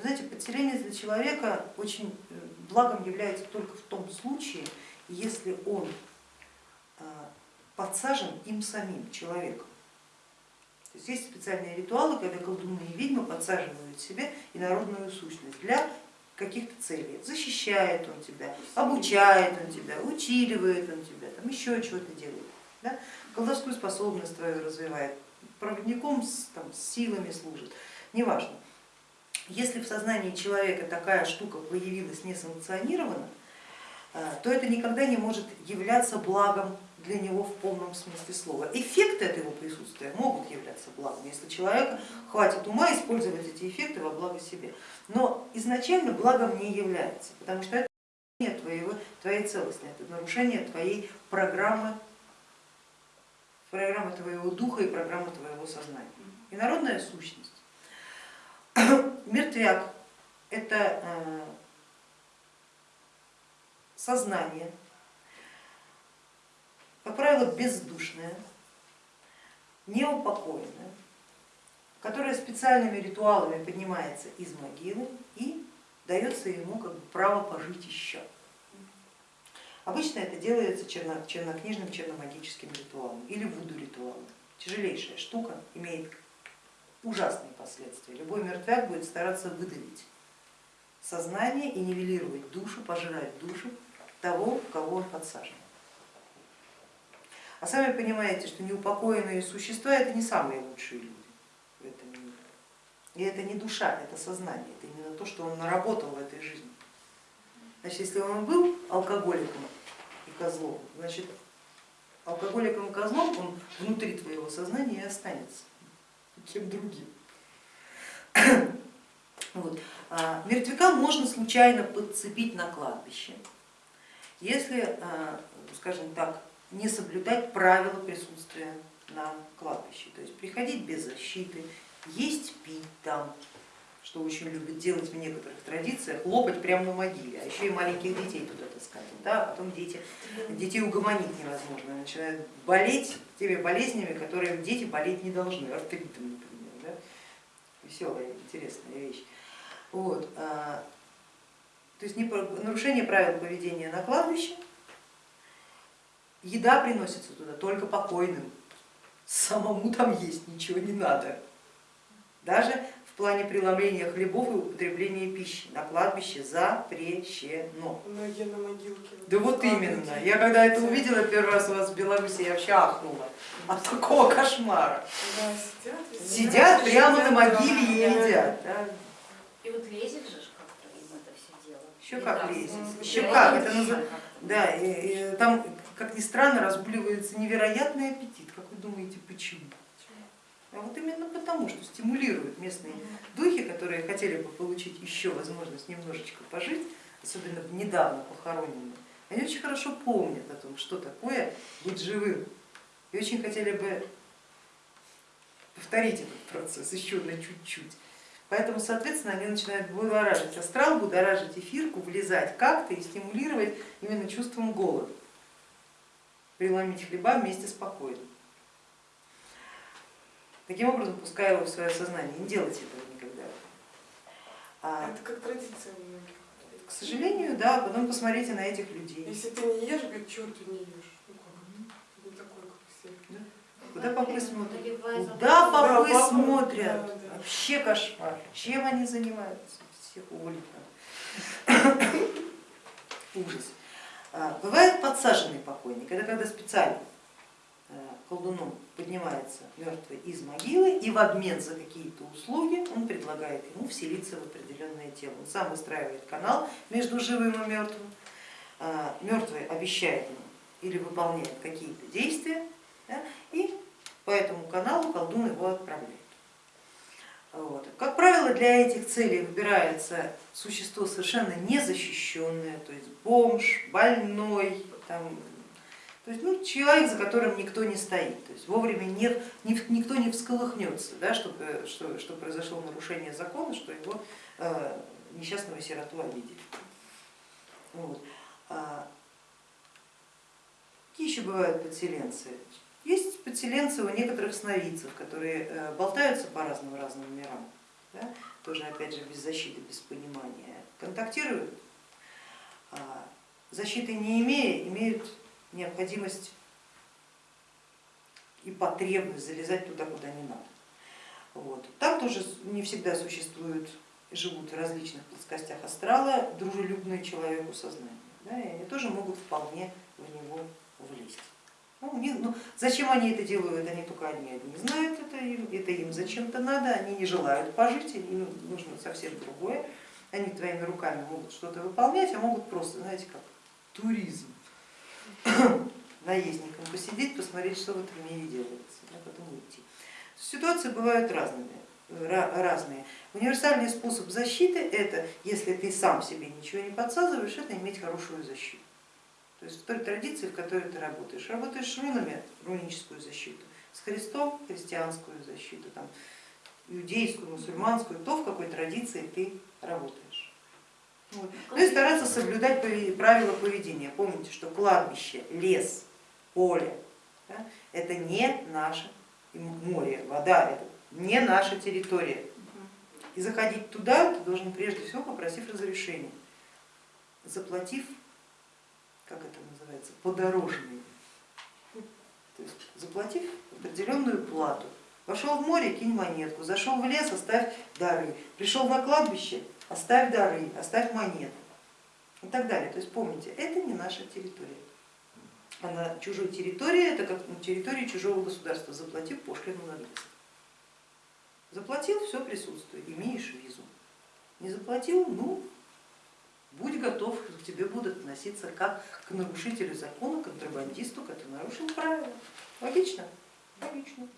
Вы знаете, подселенец для человека очень э, благом является только в том случае, если он э, подсажен им самим, человеком. То есть есть специальные ритуалы, когда колдуны и ведьмы подсаживают себе инородную сущность для каких-то целей. Защищает он тебя, обучает он тебя, училивает он тебя, там еще чего-то делает. Да? Колдовскую способность твою развивает, проводником с, там, с силами служит, неважно. Если в сознании человека такая штука появилась несанкционированно, э, то это никогда не может являться благом для него в полном смысле слова. Эффекты от его присутствия могут являться благом, если человека хватит ума использовать эти эффекты во благо себе. Но изначально благом не является, потому что это нарушение твоего, твоей целостности, это нарушение твоей программы, программы твоего духа и программы твоего сознания. И народная сущность. Мертвяк это э, сознание, как правило, бездушная, неупокоенная, которая специальными ритуалами поднимается из могилы и дается ему как бы право пожить еще. Обычно это делается черно, чернокнижным черномагическим ритуалом или вуду ритуалом. Тяжелейшая штука, имеет ужасные последствия. Любой мертвяк будет стараться выдавить сознание и нивелировать душу, пожирать душу того, кого он подсажен. А сами понимаете, что неупокоенные существа это не самые лучшие люди в этом мире. И это не душа, это сознание, это именно то, что он наработал в этой жизни. Значит, если он был алкоголиком и козлом, значит алкоголиком и козлом он внутри твоего сознания и останется кем другим. Вот. А, мертвяка можно случайно подцепить на кладбище, если, а, скажем так, не соблюдать правила присутствия на кладбище, то есть приходить без защиты, есть, пить там, что очень любят делать в некоторых традициях, лопать прямо на могиле, а еще и маленьких детей туда таскать, да, а потом дети, детей угомонить невозможно, начинают болеть теми болезнями, которые дети болеть не должны, артритом, например, да? веселая, интересная вещь. Вот. А, то есть нарушение правил поведения на кладбище, еда приносится туда только покойным, самому там есть ничего не надо. Даже плане преломления хлебов и употребления пищи на кладбище запрещено. Многие на могилке. Да вот именно. Я когда это увидела первый раз у вас в Беларуси, я вообще ахнула от такого кошмара. Да, сидят, сидят прямо на могиле и едят. Да. И вот лезет же как-то им это все дело. Еще как лезет. Еще как. Это называется. Да, и, и, там, как ни странно, разгуливается невероятный аппетит. Как вы думаете, почему? А вот именно потому, что стимулируют местные духи, которые хотели бы получить еще возможность немножечко пожить, особенно недавно похороненные, они очень хорошо помнят о том, что такое быть живым, и очень хотели бы повторить этот процесс еще на чуть-чуть. Поэтому, соответственно, они начинают будоражить астрал, будоражить эфирку, влезать как-то и стимулировать именно чувством голода, преломить хлеба вместе с покоем. Таким образом, пускай его в свое сознание, не делайте этого никогда. А, Это как традиция у многих. К сожалению, да, потом посмотрите на этих людей. Если ты не ешь, говорит, чего ты не ешь? Ну как? Ты такой, как все. Да? Куда попы смотрят? Куда попы смотрят? Да, да. Вообще кошмар. Чем они занимаются? Всех уволить надо. Ужас. А, бывает подсаженный покойник, это когда специально колдуном поднимается мертвый из могилы и в обмен за какие-то услуги он предлагает ему вселиться в определенное тело. Он сам выстраивает канал между живым и мертвым, а, мертвый обещает ему или выполняет какие-то действия, да, и по этому каналу колдун его отправляет. Вот. Как правило, для этих целей выбирается существо совершенно незащищенное, то есть бомж, больной, там, то есть ну, человек, за которым никто не стоит, то есть вовремя не, не, никто не всколыхнется, да, чтобы, что, что произошло нарушение закона, что его э, несчастного сироту обидели. Вот. А, какие еще бывают подселенцы? Есть подселенцы у некоторых сновидцев, которые э, болтаются по разным разным мирам. Да? тоже опять же без защиты, без понимания, контактируют, а защиты не имея, имеют необходимость и потребность залезать туда, куда не надо. Вот. Там тоже не всегда существуют, живут в различных плоскостях астрала дружелюбные человеку сознания. Да, и они тоже могут вполне в него влезть. Ну, них, ну, зачем они это делают, они только одни одни знают, это им, это им зачем-то надо, они не желают пожить, им нужно совсем другое. Они твоими руками могут что-то выполнять, а могут просто, знаете, как туризм, наездником посидеть, посмотреть, что в этом мире делается, а потом уйти. Ситуации бывают разными, разные. Универсальный способ защиты это, если ты сам себе ничего не подсказываешь, это иметь хорошую защиту. То есть в той традиции, в которой ты работаешь. Работаешь с рунами, руническую защиту, с Христом христианскую защиту, там, иудейскую, мусульманскую, то в какой традиции ты работаешь. Ну и стараться соблюдать правила поведения. Помните, что кладбище, лес, поле да, это не наше море, вода, это не наша территория. И заходить туда ты должен прежде всего попросив разрешения, заплатив как это называется, подорожный. То есть заплатив определенную плату, пошел в море, кинь монетку, зашел в лес, оставь дары, пришел на кладбище, оставь дары, оставь монету и так далее. То есть помните, это не наша территория. А на чужой территории это как на территории чужого государства, заплатив пошлину на въезд. Заплатил, все присутствует, имеешь визу. Не заплатил, ну будь готов, к тебе будут относиться как к нарушителю закона, контрабандисту, который нарушил правила. Логично? Логично.